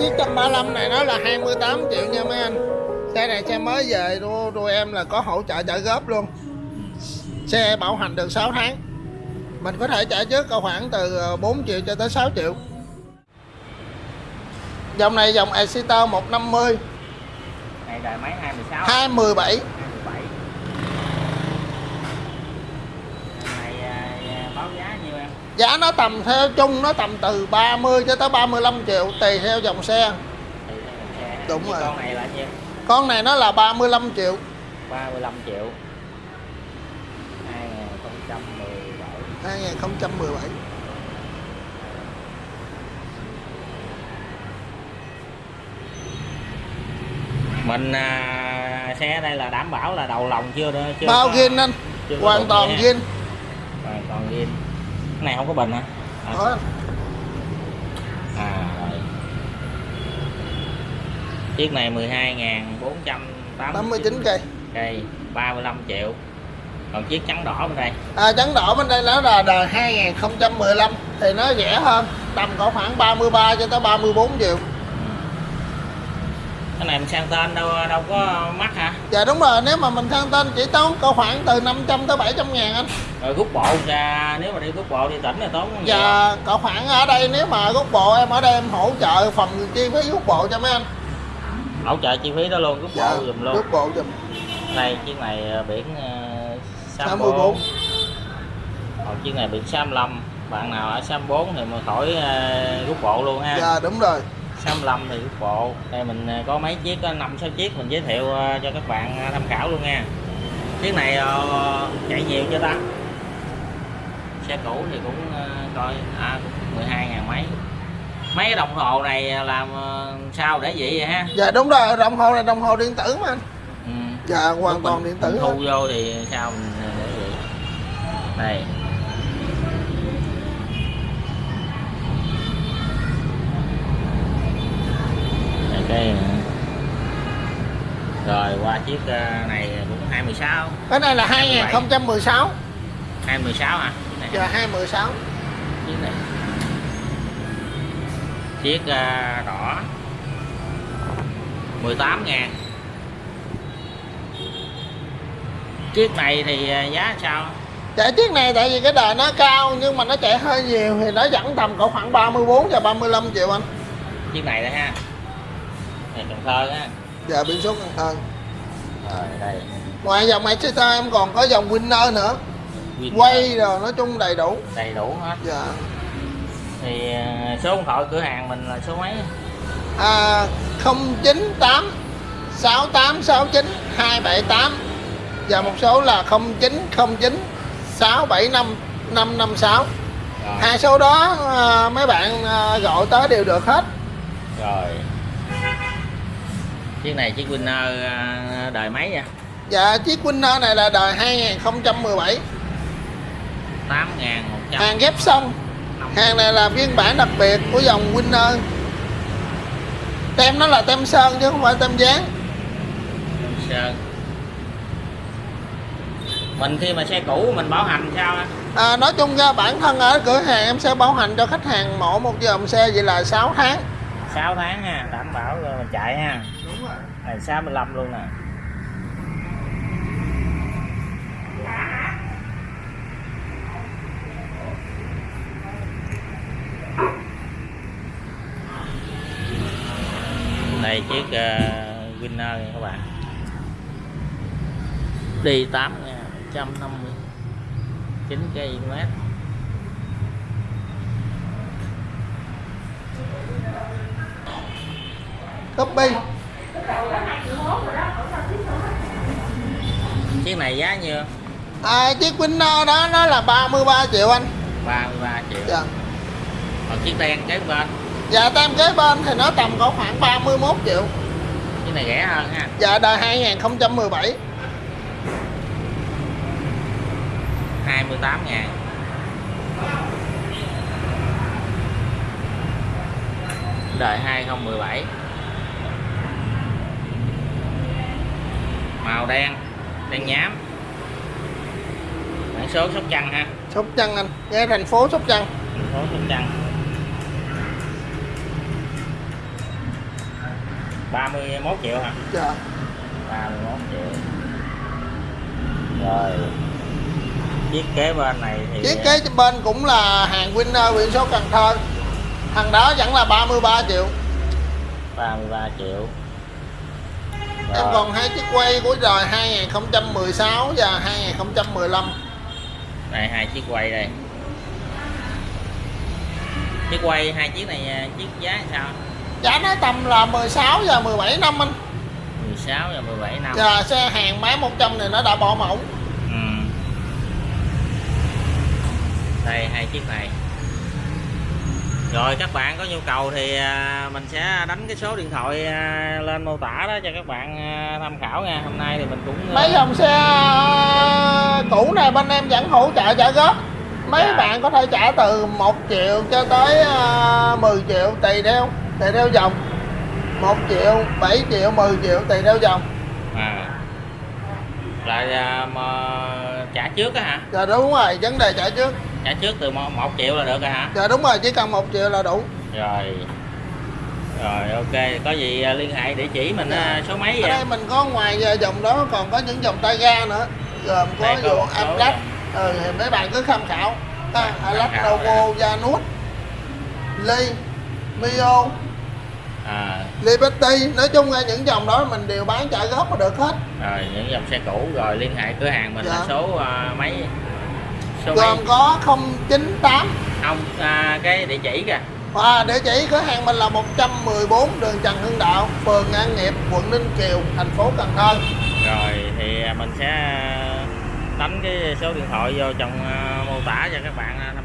chiếc 135 này nó là 28 triệu nha mấy anh. Xe này xe mới về tụi em là có hỗ trợ trả góp luôn. Xe bảo hành được 6 tháng. Mình có thể trả trước khoảng từ ờ, 4 triệu cho tới 6 triệu. Dòng này dòng Exciter 150 này đời máy 216 217 217 này à, báo giá nhiêu em giá nó tầm theo chung nó tầm từ 30 cho tới 35 triệu tùy theo dòng xe. Đúng rồi. con này là nhiêu? Con này nó là 35 triệu. 35 triệu. 2017 2017 mình à, xe đây là đảm bảo là đầu lòng chưa chưa bao có- zin anh. hoàn toàn gì ha. zin hoàn toàn zin cái này không có bình hả? À, à. Rồi chiếc này 12.489 89 cây. Cây 35 triệu. Còn chiếc trắng đỏ bên đây? À, trắng đỏ bên đây nó là đời 2015 thì nó rẻ hơn. Tầm có khoảng 33 cho tới 34 triệu cái này mình sang tên đâu đâu có mắc hả dạ đúng rồi nếu mà mình sang tên chỉ tốn có khoảng từ 500 tới 700 ngàn anh rồi rút bộ ra nếu mà đi rút bộ đi tỉnh là tốn Dạ, có khoảng ở đây nếu mà rút bộ em ở đây em hỗ trợ phần chi phí rút bộ cho mấy anh. hỗ trợ chi phí đó luôn rút bộ giùm luôn Rút bộ giùm. đây chiếc này ờ, biển uh, 64. 64 còn chiếc này biển 65 bạn nào ở 64 thì mà khỏi ờ, rút bộ luôn ha Dạ đúng rồi. 65 thì rút bộ. Đây mình ờ, có mấy chiếc có 5 6 chiếc mình giới thiệu ờ, cho các bạn ờ, tham khảo luôn nha. Chiếc này ờ, chạy nhiều chưa ta? Xe cũ thì cũng coi à cũng 12 ngàn mấy. Mấy cái đồng hồ này làm sao để vậy vậy ha? Dạ đúng rồi, đồng hồ này đồng hồ điện tử mà anh. ừ. Dạ hoàn Lúc toàn mình- điện tử. thu vô thì sao mình để vậy? Đây cái rồi qua chiếc ờ, này cũng 216 Cái này là 2016. 216 hả? Này Dạ 2016. chiếc này. Chiếc ờ, đỏ. 18 ngàn. Chiếc này thì ờ, giá sao? Dạ chiếc này tại vì cái đời nó cao nhưng mà nó chạy hơi nhiều thì nó vẫn tầm có khoảng 34 và 35 triệu anh. chiếc này đây ha này Cần Thơ ha Dạ biển số Cần Thơ. rồi đây Ngoài dòng Exciter em còn có dòng Winner nữa. Winner. Quay rồi nói chung đầy đủ. đầy đủ hết Dạ. thì ờ, số điện thoại cửa hàng mình là số mấy à, 098 6869 278 và một số là 0909 675 556 rồi hai số đó à, mấy bạn à, gọi tới đều được hết rồi chiếc này chiếc Winner ờ, đời mấy nha dạ chiếc Winner này là đời 2017 tám ngàn một trăm. Hàng ghép xong. Hàng này là phiên bản đặc biệt của dòng Winner. Tem nó là tem sơn chứ không phải tem dán. Sơn. Mình khi mà xe cũ mình bảo hành sao À, nói chung ra bản thân ở cửa hàng em sẽ bảo hành cho khách hàng mỗi một dòng xe vậy là 6 tháng. 6 tháng ha đảm bảo rồi mình chạy ha này 65 luôn nè. Đây chiếc uh, Winner này các bạn. Đi 8 150 9 km copy chiếc này giá nhiêu? À, chiếc Winner đó nó là 33 triệu anh. 33 triệu. Dạ. còn chiếc đen kế bên? Dạ tem kế bên thì nó tầm có khoảng 31 triệu. Chiếc này rẻ hơn ha. Dạ đời 2017 28 ngàn. Đời 2017 màu đen đen nhám. Biển số sóc trăng ha. Sóc Trăng anh. Nghe thành phố Sóc Trăng. Thành phố sóc trăng. 31 triệu hả? Dạ. 31 triệu. Rồi. Chiếc kế bên này thì chiếc kế bên cũng là hàng Winner biển số Cần Thơ. Thằng đó vẫn là 33 triệu. 33 triệu em Rồi, còn hai chiếc quay của đời 2016 và 2015 đây hai chiếc quay đây. Chiếc quay hai chiếc này à, chiếc giá sao? Giá nó tầm là 16 và 17 năm anh. 16 và 17 năm. Và xe hàng máy 100 này nó đã bỏ mẫu. Ừ. đây hai chiếc này rồi các bạn có nhu cầu thì à, mình sẽ đánh cái số điện thoại à, lên mô tả đó cho các bạn à, tham khảo nha. Hôm nay thì mình cũng mấy dòng xe cũ này bên em vẫn hỗ trợ trả góp. Mấy Dạ. bạn có thể trả từ 1 triệu cho tới ờ, 10 triệu tùy theo tùy theo dòng. 1 triệu 7 triệu 10 triệu tùy theo dòng. À. Là mà trả trước á hả? Dạ đúng rồi vấn đề trả trước trả trước từ 1 triệu là được rồi hả? Dạ đúng rồi chỉ cần 1 triệu là đủ. Rồi. Rồi ok. Có gì à, liên hệ địa chỉ mình à, số mấy ở vậy đây mình có ngoài ờ, dòng đó còn có những dòng tay ga nữa. Gồm có Đây số Amlac ừ, thì mấy bạn cứ tham khảo. Tham Amlac Novo Janus Ly Mio à. Liberty. Nói chung là những dòng đó mình đều bán trả góp mà được hết. Rồi những dòng xe cũ. Rồi liên hệ cửa hàng mình là Dạ. số à, mấy số mấy gồm có 098 không à, cái địa chỉ kìa. Và địa chỉ cửa hàng mình là 114 đường Trần Hưng Đạo phường An Nghiệp quận Ninh Kiều thành phố Cần Thơ. Rồi thì mình sẽ đánh cái số điện thoại vô trong à, mô tả cho các bạn